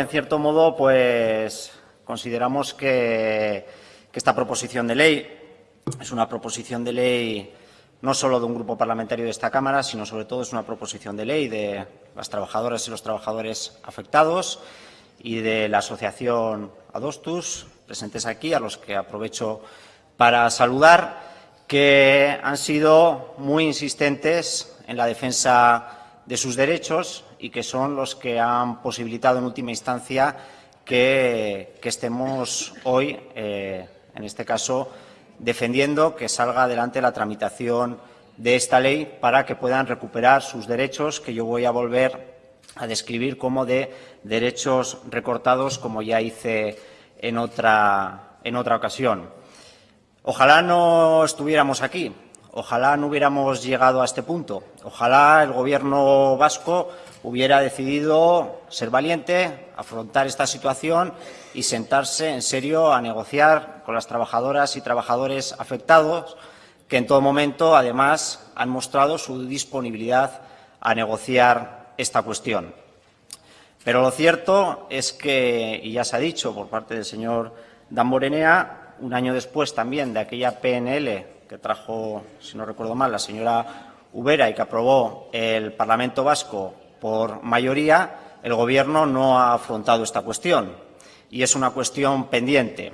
en cierto modo pues consideramos que, que esta proposición de ley es una proposición de ley no solo de un grupo parlamentario de esta Cámara, sino sobre todo es una proposición de ley de las trabajadoras y los trabajadores afectados y de la asociación Adostus, presentes aquí, a los que aprovecho para saludar, que han sido muy insistentes en la defensa de sus derechos y que son los que han posibilitado en última instancia que, estemos hoy, eh, en este caso, defendiendo que salga adelante la tramitación de esta ley para que puedan recuperar sus derechos, que yo voy a volver a describir como de derechos recortados, como ya hice en otra, en otra ocasión. Ojalá no estuviéramos aquí, ojalá no hubiéramos llegado a este punto, ojalá el Gobierno vasco hubiera decidido ser valiente, afrontar esta situación y sentarse en serio a negociar con las trabajadoras y trabajadores afectados, que en todo momento, además, han mostrado su disponibilidad a negociar esta cuestión. Pero lo cierto es que, y ya se ha dicho por parte del señor Damborenea, un año después también de aquella PNL que trajo, si no recuerdo mal, la señora Ubera y que aprobó el Parlamento Vasco por mayoría, el Gobierno no ha afrontado esta cuestión y es una cuestión pendiente.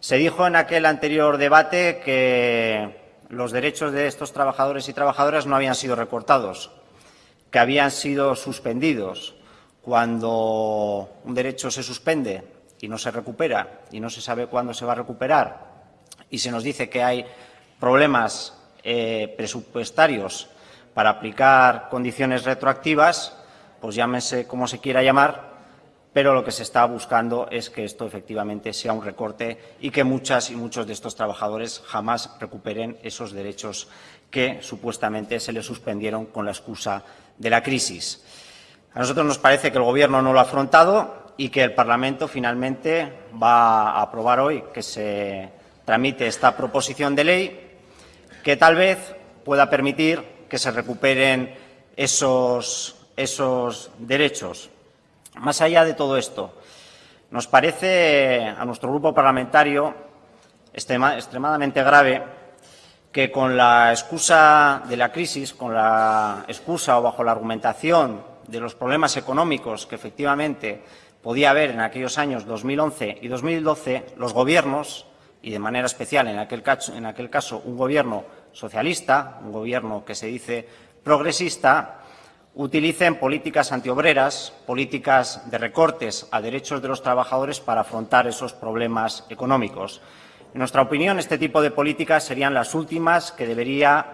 Se dijo en aquel anterior debate que los derechos de estos trabajadores y trabajadoras no habían sido recortados, que habían sido suspendidos. Cuando un derecho se suspende y no se recupera y no se sabe cuándo se va a recuperar y se nos dice que hay problemas eh, presupuestarios para aplicar condiciones retroactivas, pues llámese como se quiera llamar, pero lo que se está buscando es que esto efectivamente sea un recorte y que muchas y muchos de estos trabajadores jamás recuperen esos derechos que supuestamente se les suspendieron con la excusa de la crisis. A nosotros nos parece que el Gobierno no lo ha afrontado y que el Parlamento finalmente va a aprobar hoy que se tramite esta proposición de ley que tal vez pueda permitir que se recuperen esos, esos derechos. Más allá de todo esto, nos parece a nuestro grupo parlamentario extremadamente grave que con la excusa de la crisis, con la excusa o bajo la argumentación de los problemas económicos que efectivamente podía haber en aquellos años 2011 y 2012, los gobiernos, y de manera especial en aquel caso, un gobierno socialista, un gobierno que se dice progresista, utilicen políticas antiobreras, políticas de recortes a derechos de los trabajadores para afrontar esos problemas económicos. En nuestra opinión, este tipo de políticas serían las últimas que debería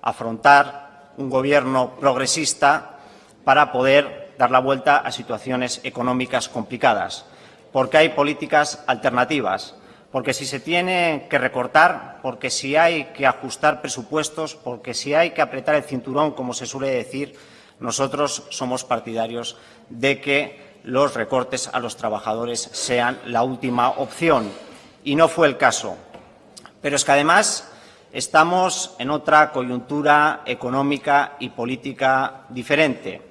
afrontar un Gobierno progresista para poder dar la vuelta a situaciones económicas complicadas, porque hay políticas alternativas, porque si se tiene que recortar, porque si hay que ajustar presupuestos, porque si hay que apretar el cinturón, como se suele decir, nosotros somos partidarios de que los recortes a los trabajadores sean la última opción, y no fue el caso. Pero es que, además, estamos en otra coyuntura económica y política diferente.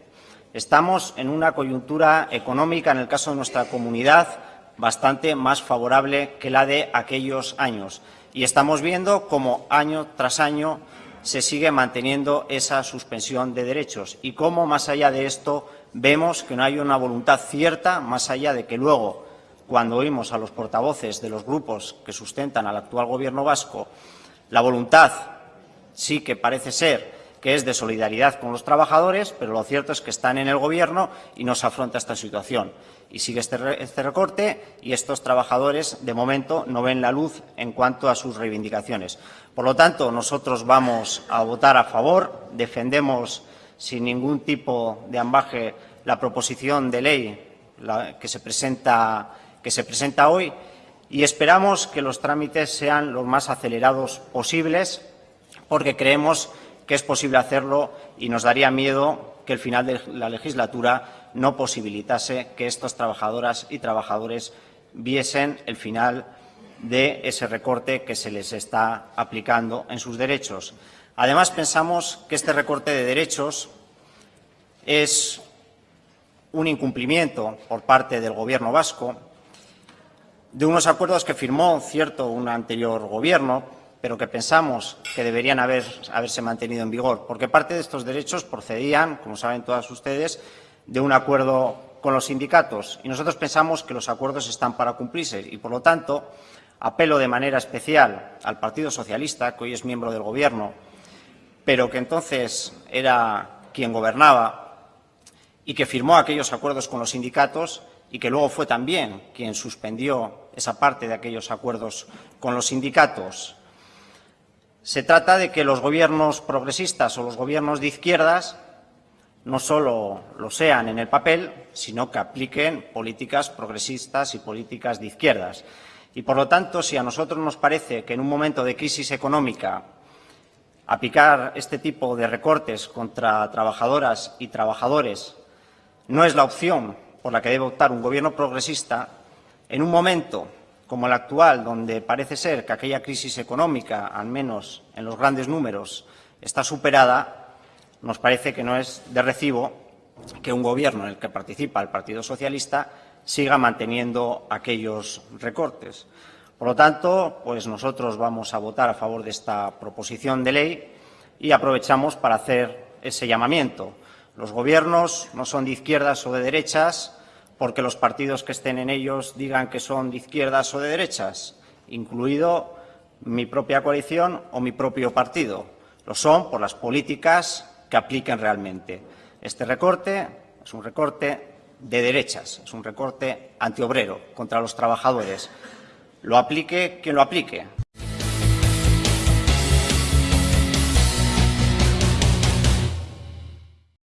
Estamos en una coyuntura económica, en el caso de nuestra comunidad, bastante más favorable que la de aquellos años. Y estamos viendo cómo año tras año se sigue manteniendo esa suspensión de derechos y cómo, más allá de esto, vemos que no hay una voluntad cierta, más allá de que luego, cuando oímos a los portavoces de los grupos que sustentan al actual Gobierno vasco, la voluntad sí que parece ser que es de solidaridad con los trabajadores, pero lo cierto es que están en el Gobierno y no se afronta esta situación y sigue este, este, recorte y estos trabajadores, de momento, no ven la luz en cuanto a sus reivindicaciones. Por lo tanto, nosotros vamos a votar a favor, defendemos sin ningún tipo de ambaje la proposición de ley que, se presenta, que se presenta hoy y esperamos que los trámites sean los más acelerados posibles porque creemos que es posible hacerlo y nos daría miedo que el final de la legislatura no posibilitase que estas trabajadoras y trabajadores viesen el final de ese recorte que se les está aplicando en sus derechos. Además, pensamos que este recorte de derechos es un incumplimiento por parte del Gobierno vasco de unos acuerdos que firmó, cierto, un anterior Gobierno, pero que pensamos que deberían haber, haberse mantenido en vigor, porque parte de estos derechos procedían, como saben todas ustedes, de un acuerdo con los sindicatos. Y nosotros pensamos que los acuerdos están para cumplirse y, por lo tanto, apelo de manera especial al Partido Socialista, que hoy es miembro del Gobierno, pero que entonces era quien gobernaba y que firmó aquellos acuerdos con los sindicatos y que luego fue también quien suspendió esa parte de aquellos acuerdos con los sindicatos. Se trata de que los gobiernos progresistas o los gobiernos de izquierdas no solo lo sean en el papel, sino que apliquen políticas progresistas y políticas de izquierdas. Y, por lo tanto, si a nosotros nos parece que en un momento de crisis económica aplicar este tipo de recortes contra trabajadoras y trabajadores no es la opción por la que debe optar un Gobierno progresista, en un momento como el actual, donde parece ser que aquella crisis económica, al menos en los grandes números, está superada, nos parece que no es de recibo que un Gobierno en el que participa el Partido Socialista siga manteniendo aquellos recortes. Por lo tanto, pues nosotros vamos a votar a favor de esta proposición de ley y aprovechamos para hacer ese llamamiento. Los gobiernos no son de izquierdas o de derechas porque los partidos que estén en ellos digan que son de izquierdas o de derechas, incluido mi propia coalición o mi propio partido. Lo son por las políticas que apliquen realmente. Este recorte es un recorte de derechas, es un recorte antiobrero contra los trabajadores. Lo aplique quien lo aplique.